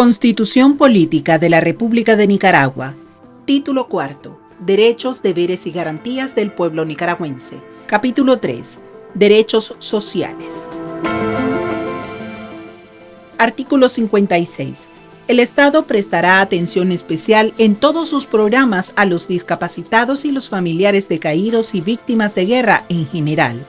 Constitución Política de la República de Nicaragua. Título cuarto. Derechos, deberes y garantías del pueblo nicaragüense. Capítulo 3. Derechos sociales. Artículo 56. El Estado prestará atención especial en todos sus programas a los discapacitados y los familiares de caídos y víctimas de guerra en general